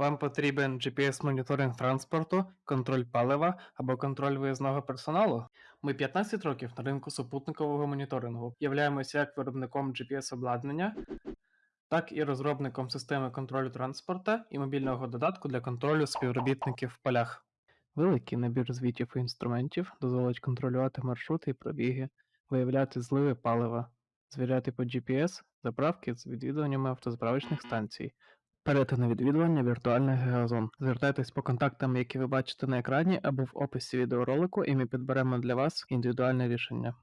Вам потрібен GPS-моніторинг транспорту, контроль палива або контроль виїзного персоналу? Ми 15 років на ринку супутникового моніторингу. Являємося як виробником GPS-обладнання, так і розробником системи контролю транспорта і мобільного додатку для контролю співробітників в полях. Великий набір звітів і інструментів дозволить контролювати маршрути і пробіги, виявляти зливи палива, звіряти по GPS заправки з відвідуваннями автозаправочних станцій, перетини відвідування віртуальних геозон. Звертайтесь по контактам, які ви бачите на екрані або в описі відеоролику, і ми підберемо для вас індивідуальне рішення.